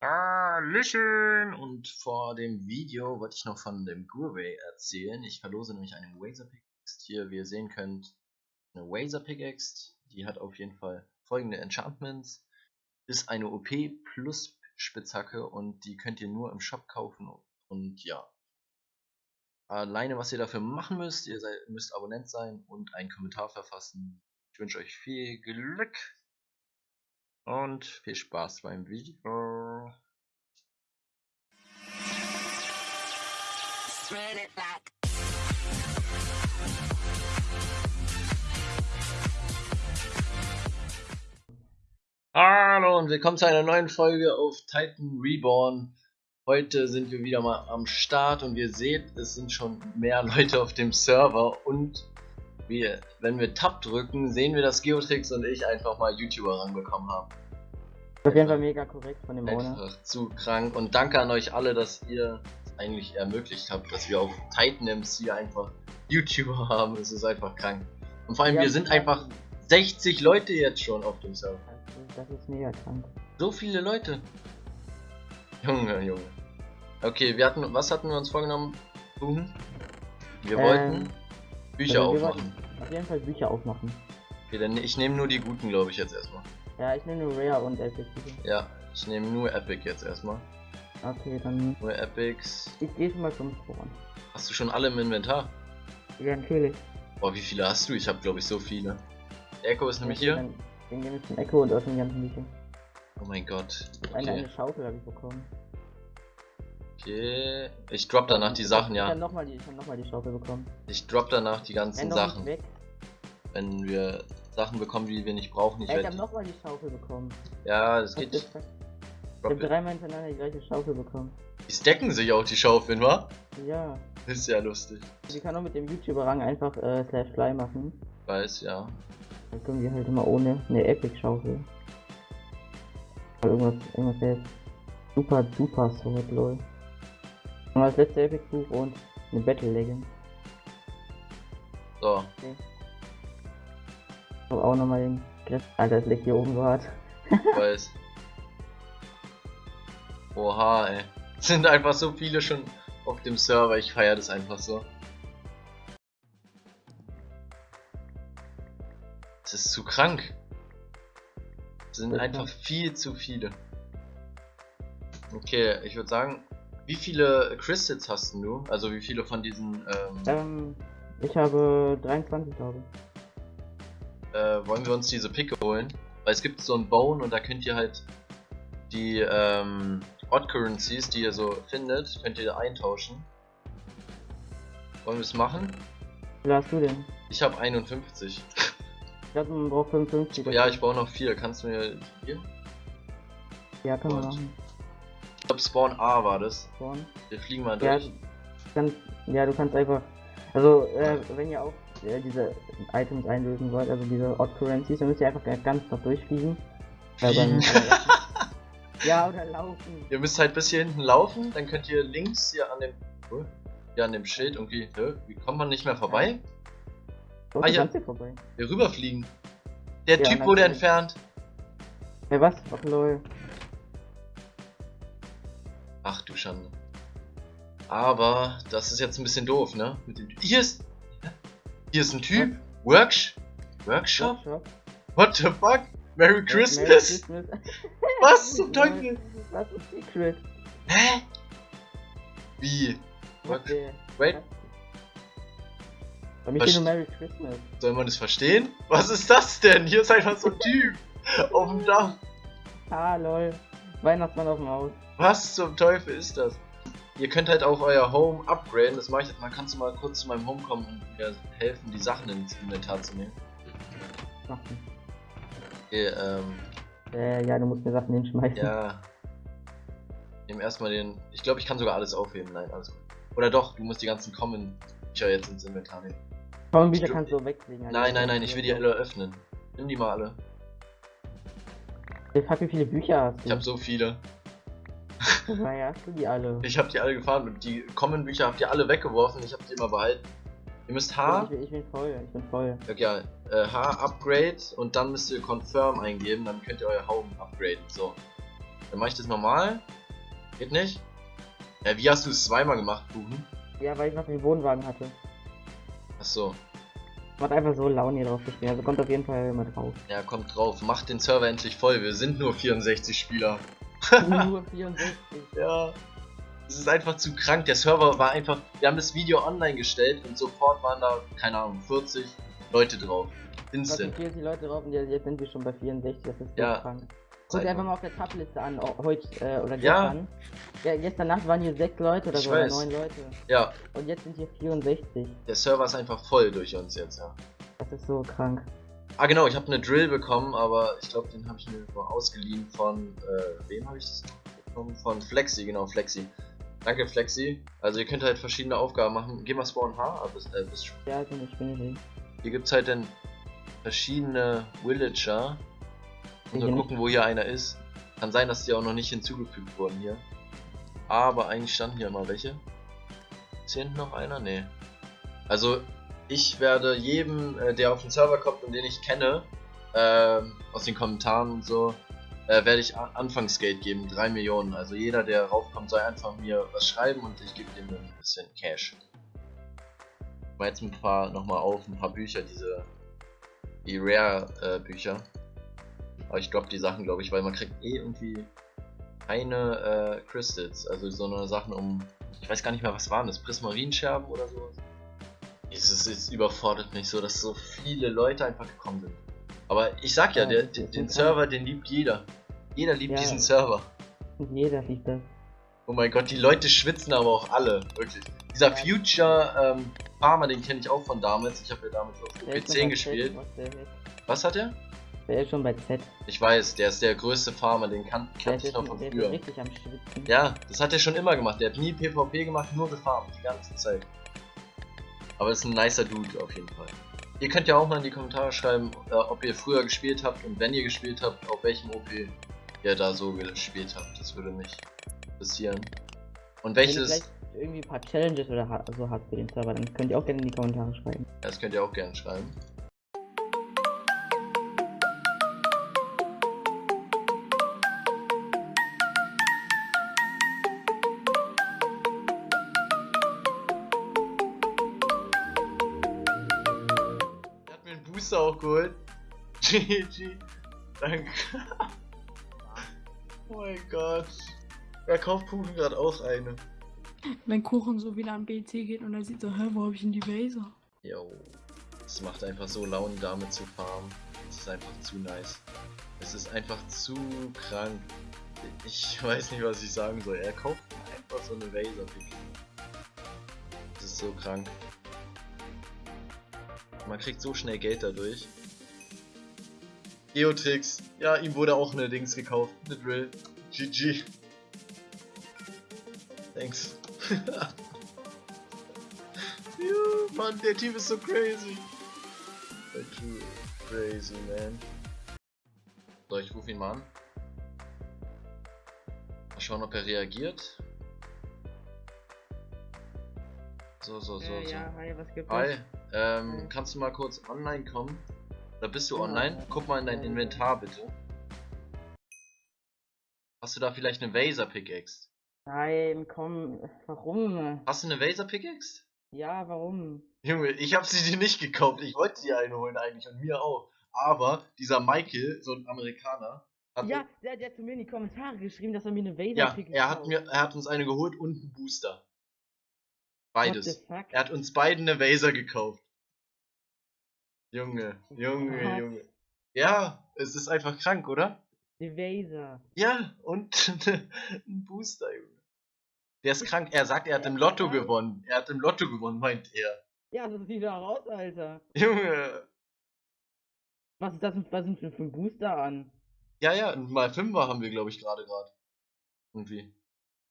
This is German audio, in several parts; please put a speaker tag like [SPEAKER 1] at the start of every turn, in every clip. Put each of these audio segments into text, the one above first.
[SPEAKER 1] Hallöchen! Und vor dem Video wollte ich noch von dem Gurway erzählen. Ich verlose nämlich eine Wazer Pickaxe. Hier, wie ihr sehen könnt, eine Wazer Pickaxe. Die hat auf jeden Fall folgende Enchantments. Ist eine OP plus Spitzhacke und die könnt ihr nur im Shop kaufen. Und ja, alleine was ihr dafür machen müsst, ihr seid, müsst Abonnent sein und einen Kommentar verfassen. Ich wünsche euch viel Glück und viel Spaß beim Video. Hallo und willkommen zu einer neuen Folge auf Titan Reborn. Heute sind wir wieder mal am Start und ihr seht, es sind schon mehr Leute auf dem Server und wir, wenn wir Tab drücken, sehen wir, dass Geotrix und ich einfach mal YouTuber ranbekommen haben.
[SPEAKER 2] Auf jeden Fall mega korrekt von dem
[SPEAKER 1] Owner. Einfach zu krank und danke an euch alle, dass ihr eigentlich ermöglicht habt, dass wir auf Titan MC einfach YouTuber haben. Es ist einfach krank. Und vor allem, ja, wir sind einfach 60 Leute jetzt schon auf dem Server.
[SPEAKER 2] Das ist mega krank.
[SPEAKER 1] So viele Leute. Junge, Junge. Okay, wir hatten, was hatten wir uns vorgenommen? Wir ähm, wollten Bücher also aufmachen.
[SPEAKER 2] Auf jeden Fall Bücher aufmachen.
[SPEAKER 1] Okay, dann ich nehme nur die guten, glaube ich, jetzt erstmal.
[SPEAKER 2] Ja, ich nehme nur Rare und Epic.
[SPEAKER 1] Ja, ich nehme nur Epic jetzt erstmal.
[SPEAKER 2] Okay, dann.
[SPEAKER 1] Nur Epics.
[SPEAKER 2] Ich gehe schon mal zum Spawn.
[SPEAKER 1] Hast du schon alle im Inventar?
[SPEAKER 2] Ja, natürlich.
[SPEAKER 1] Boah, wie viele hast du? Ich habe glaube ich so viele. Echo ist nämlich hier.
[SPEAKER 2] Dann, dann gehen wir zum Echo und öffnen die ganzen Bücher.
[SPEAKER 1] Oh mein Gott.
[SPEAKER 2] Okay. Eine, eine Schaufel habe ich bekommen.
[SPEAKER 1] Okay. Ich drop danach die Sachen, ja.
[SPEAKER 2] Ich habe nochmal die, noch die Schaufel bekommen.
[SPEAKER 1] Ich drop danach die ganzen Sachen. Wenn wir Sachen bekommen, die wir nicht brauchen.
[SPEAKER 2] Ich, ich habe nochmal die Schaufel bekommen.
[SPEAKER 1] Ja, das geht.
[SPEAKER 2] Ich habe dreimal hintereinander die gleiche Schaufel bekommen.
[SPEAKER 1] Die stacken sich auch die Schaufeln, wa?
[SPEAKER 2] Ja.
[SPEAKER 1] ist ja lustig.
[SPEAKER 2] Die kann auch mit dem YouTuber-Rang einfach äh, Slash Fly machen.
[SPEAKER 1] Weiß, ja.
[SPEAKER 2] Dann können wir halt immer ohne eine Epic-Schaufel. Irgendwas, irgendwas jetzt. Super, super Sword, lol. Und das letzte Epic Buch und eine Battle Legend.
[SPEAKER 1] So. Okay.
[SPEAKER 2] So, auch nochmal den Griff. Alter, das liegt hier oben so hart.
[SPEAKER 1] Weiß. Oha, ey. Sind einfach so viele schon auf dem Server, ich feiere das einfach so. Das ist zu krank. Das sind einfach viel zu viele. Okay, ich würde sagen, wie viele Crystals hast du? Also wie viele von diesen...
[SPEAKER 2] Ähm, ähm ich habe 23, glaube ich
[SPEAKER 1] äh, wollen wir uns diese Picke holen. Weil es gibt so ein Bone und da könnt ihr halt die ähm, Odd Currencies, die ihr so findet, könnt ihr eintauschen. Wollen wir es machen?
[SPEAKER 2] Wie hast du denn?
[SPEAKER 1] Ich habe 51.
[SPEAKER 2] Ich glaube, man braucht 55.
[SPEAKER 1] Ja, ich brauche noch 4. Kannst du mir hier?
[SPEAKER 2] Ja, kann man machen.
[SPEAKER 1] Ich glaube, Spawn A war das.
[SPEAKER 2] Spawn?
[SPEAKER 1] Wir fliegen mal durch. Ja,
[SPEAKER 2] kann, ja du kannst einfach. Also, äh, wenn ihr auch äh, diese Items einlösen wollt, also diese Odd Currencies, dann müsst ihr einfach ganz noch durchfliegen. Dann, ja, oder laufen.
[SPEAKER 1] Ihr müsst halt bis hier hinten laufen, dann könnt ihr links hier an dem hier an dem Schild irgendwie, wie kommt man nicht mehr vorbei?
[SPEAKER 2] Oh, ah, ja, vorbei.
[SPEAKER 1] Hier rüberfliegen. Der ja, Typ wurde entfernt.
[SPEAKER 2] Ja, was? Ach lol.
[SPEAKER 1] Ach du Schande. Aber das ist jetzt ein bisschen doof, ne? Mit dem Hier ist hier ist ein Typ. Worksh Workshop? Workshop? What the fuck? Merry Christmas? Merry Christmas. Was zum Teufel?
[SPEAKER 2] Was ist Secret?
[SPEAKER 1] Hä? Wie? Okay. Wait.
[SPEAKER 2] Bei mir nur Merry Christmas.
[SPEAKER 1] Soll man das verstehen? Was ist das denn? Hier ist einfach so ein Typ auf dem Dach.
[SPEAKER 2] Ah, lol. Weihnachtsmann auf dem Haus.
[SPEAKER 1] Was zum Teufel ist das? Ihr könnt halt auch euer Home upgraden. Das mache ich. Man kannst du mal kurz zu meinem Home kommen und mir helfen, die Sachen ins Inventar zu nehmen. Okay, ähm.
[SPEAKER 2] Äh, ja, du musst mir Sachen hinschmeißen.
[SPEAKER 1] Ja. Nehmen erstmal den. Ich glaube, ich kann sogar alles aufheben. Nein, alles gut. Oder doch, du musst die ganzen Common-Bücher jetzt ins Inventar nehmen.
[SPEAKER 2] Common-Bücher kannst du weglegen.
[SPEAKER 1] Also nein, nein, nein, ich will die alle öffnen. Nimm die mal alle.
[SPEAKER 2] Ich hab wie viele Bücher hast
[SPEAKER 1] du? Ich hab so viele.
[SPEAKER 2] Woher hast du die alle?
[SPEAKER 1] Ich hab die alle gefahren und die Common Bücher habt ihr alle weggeworfen, ich hab die immer behalten. Ihr müsst H.
[SPEAKER 2] Ich bin, ich bin voll, ich bin voll.
[SPEAKER 1] Okay, ja, äh, H Upgrade und dann müsst ihr Confirm eingeben, dann könnt ihr euer Home upgraden. So. Dann mache ich das normal. Geht nicht? Ja, wie hast du es zweimal gemacht, Kuchen?
[SPEAKER 2] Ja, weil ich noch den Wohnwagen hatte.
[SPEAKER 1] Achso.
[SPEAKER 2] Macht einfach so Laune hier drauf zu spielen. Also kommt auf jeden Fall mal drauf.
[SPEAKER 1] Ja, kommt drauf. Macht den Server endlich voll. Wir sind nur 64 Spieler.
[SPEAKER 2] Nur 64.
[SPEAKER 1] Ja. Es ist einfach zu krank. Der Server war einfach. Wir haben das Video online gestellt und sofort waren da, keine Ahnung, 40 Leute drauf. Instant.
[SPEAKER 2] sind 40 Leute drauf und jetzt sind wir schon bei 64. Das ist so
[SPEAKER 1] Ja.
[SPEAKER 2] krank. Guck dir einfach mal auf der Tabliste an, heute äh, oder
[SPEAKER 1] Ja.
[SPEAKER 2] gestern. Ja, gestern Nacht waren hier 6 Leute oder
[SPEAKER 1] Ich
[SPEAKER 2] so, oder
[SPEAKER 1] weiß.
[SPEAKER 2] 9 Leute.
[SPEAKER 1] Ja,
[SPEAKER 2] Und jetzt sind hier 64.
[SPEAKER 1] der Server ist einfach voll durch uns jetzt, ja.
[SPEAKER 2] Das ist so krank.
[SPEAKER 1] Ah genau, ich habe eine Drill bekommen, aber ich glaube, den habe ich mir ausgeliehen von, äh, wem habe ich das bekommen? Von Flexi, genau, Flexi. Danke Flexi. Also ihr könnt halt verschiedene Aufgaben machen. Geh mal Spawn H, aber bis, äh, bis,
[SPEAKER 2] Ja, also ich bin nicht.
[SPEAKER 1] hier gibt's halt dann verschiedene Villager. Und wir gucken, wo hier einer ist. Kann sein, dass die auch noch nicht hinzugefügt wurden hier. Aber eigentlich standen hier mal welche. Ist hier hinten noch einer? Nee. Also, ich werde jedem, äh, der auf den Server kommt und den ich kenne, ähm, aus den Kommentaren und so, äh, werde ich Anfangsgeld geben, 3 Millionen. Also jeder, der raufkommt, soll einfach mir was schreiben und ich gebe dem ein bisschen Cash. Ich mache jetzt ein paar nochmal auf, ein paar Bücher, diese die Rare-Bücher. Aber ich droppe die Sachen, glaube ich, weil man kriegt eh irgendwie keine äh, Crystals. Also so eine Sachen um. Ich weiß gar nicht mehr, was waren das? Prismarinscherben oder sowas? Es, es überfordert mich so, dass so viele Leute einfach gekommen sind. Aber ich sag ja,
[SPEAKER 2] Ja,
[SPEAKER 1] der, den,
[SPEAKER 2] ist
[SPEAKER 1] den. Server, den liebt jeder. Jeder liebt
[SPEAKER 2] Ja.
[SPEAKER 1] diesen Server.
[SPEAKER 2] Und jeder sieht das.
[SPEAKER 1] Oh mein Gott, die Leute schwitzen aber auch alle, wirklich. Dieser. Future ähm, Farmer, den kenne ich auch von damals. Ich habe ja damals auf
[SPEAKER 2] Der ist schon
[SPEAKER 1] OP10
[SPEAKER 2] bei
[SPEAKER 1] gespielt.
[SPEAKER 2] Z, was ist.
[SPEAKER 1] Hat er?
[SPEAKER 2] der ist schon bei Z.
[SPEAKER 1] Ich weiß, der ist der größte Farmer, den kannte
[SPEAKER 2] ist,
[SPEAKER 1] ich noch von
[SPEAKER 2] ist
[SPEAKER 1] früher.
[SPEAKER 2] richtig am Schwitzen.
[SPEAKER 1] Ja, das hat er schon immer gemacht. Der hat nie PvP gemacht, nur gefarmt, die ganze Zeit. Aber ist ein nicer Dude auf jeden Fall. Ihr könnt ja auch mal in die Kommentare schreiben, äh, ob ihr früher gespielt habt und wenn ihr gespielt habt, auf welchem OP ihr da so gespielt habt. Das würde mich interessieren. Und
[SPEAKER 2] Wenn ihr
[SPEAKER 1] welches,
[SPEAKER 2] vielleicht irgendwie ein paar Challenges oder so habt für den Server, dann könnt ihr auch gerne in die Kommentare schreiben.
[SPEAKER 1] das könnt ihr auch gerne schreiben. Booster auch geholt. GG. Danke. oh mein Gott. Er kauft Kuchen gerade auch eine.
[SPEAKER 3] Wenn Kuchen so wieder am BC geht und er sieht so, hä, wo hab ich denn die Laser?
[SPEAKER 1] Yo. Es macht einfach so Laune damit zu farmen. Es ist einfach zu nice. Es ist einfach zu krank. Ich weiß nicht, was ich sagen soll. Er kauft einfach so eine Laser. Das ist so krank. Man kriegt so schnell Geld dadurch. Geotrix. Ja, ihm wurde auch eine Dings gekauft. Eine Drill. GG. Thanks. Ja, Mann, der Typ ist so crazy. Typ ist crazy, man. So, ich rufe ihn mal an. Mal schauen, ob er reagiert. So, so, so,
[SPEAKER 2] Äh,
[SPEAKER 1] so.
[SPEAKER 2] ja, hi, was gibt
[SPEAKER 1] Hi? Ähm, kannst du mal kurz online kommen? Oder bist du online? Guck mal in dein. Inventar bitte. Hast du da vielleicht eine Vaser Pickaxe?
[SPEAKER 2] Nein, komm, warum?
[SPEAKER 1] Hast du eine Vaser Pickaxe?
[SPEAKER 2] Ja, warum?
[SPEAKER 1] Junge, ich habe sie dir nicht gekauft. Ich wollte dir eine holen eigentlich und mir auch. Aber dieser Michael, so ein Amerikaner, hat
[SPEAKER 2] Ja, der, der hat zu mir in die Kommentare geschrieben, dass er mir eine Vaser
[SPEAKER 1] ja,
[SPEAKER 2] Pick
[SPEAKER 1] er hat mir, er hat uns eine geholt und einen Booster. Beides. Er hat uns beiden eine Vaser gekauft. Junge, Junge,
[SPEAKER 2] Was?
[SPEAKER 1] Junge. Ja, es ist einfach krank, oder?
[SPEAKER 2] Die Vaser.
[SPEAKER 1] Ja, und ein Booster, Junge. Der ist krank. Er sagt, er hat im Lotto gewonnen. Er hat im Lotto gewonnen, meint er.
[SPEAKER 2] Ja, das sieht da raus, Alter.
[SPEAKER 1] Junge.
[SPEAKER 2] Was ist das was denn für ein Booster an?
[SPEAKER 1] Ja, ja, mal Fünfer haben wir, glaube ich, gerade gerade. Irgendwie.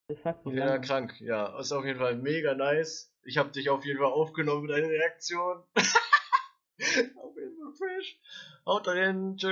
[SPEAKER 1] Jeden Fall
[SPEAKER 2] lange?
[SPEAKER 1] krank. Ja, ist auf jeden Fall mega nice. Ich habe dich auf jeden Fall aufgenommen mit deiner Reaktion. auf jeden Fall fresh. Haut rein. Tschüss.